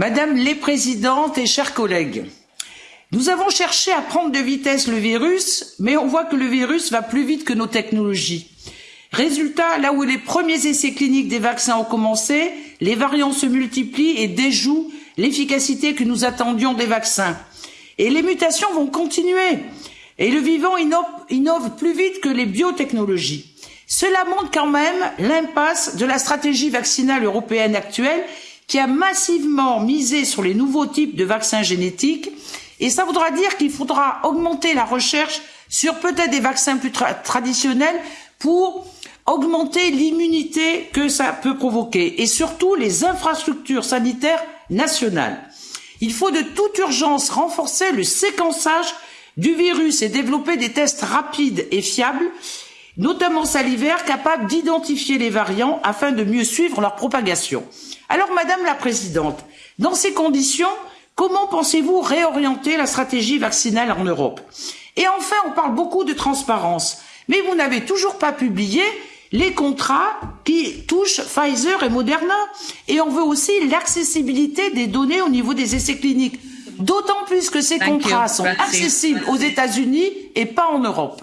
Madame les présidentes et chers collègues, nous avons cherché à prendre de vitesse le virus, mais on voit que le virus va plus vite que nos technologies. Résultat, là où les premiers essais cliniques des vaccins ont commencé, les variants se multiplient et déjouent l'efficacité que nous attendions des vaccins. Et les mutations vont continuer. Et le vivant innove, innove plus vite que les biotechnologies. Cela montre quand même l'impasse de la stratégie vaccinale européenne actuelle qui a massivement misé sur les nouveaux types de vaccins génétiques. Et ça voudra dire qu'il faudra augmenter la recherche sur peut-être des vaccins plus tra traditionnels pour augmenter l'immunité que ça peut provoquer. Et surtout les infrastructures sanitaires nationales. Il faut de toute urgence renforcer le séquençage du virus et développer des tests rapides et fiables, notamment salivaires, capables d'identifier les variants afin de mieux suivre leur propagation. Alors, Madame la Présidente, dans ces conditions, comment pensez-vous réorienter la stratégie vaccinale en Europe? Et enfin, on parle beaucoup de transparence, mais vous n'avez toujours pas publié les contrats qui touchent Pfizer et Moderna. Et on veut aussi l'accessibilité des données au niveau des essais cliniques. D'autant plus que ces Thank contrats you. sont accessibles aux États-Unis et pas en Europe.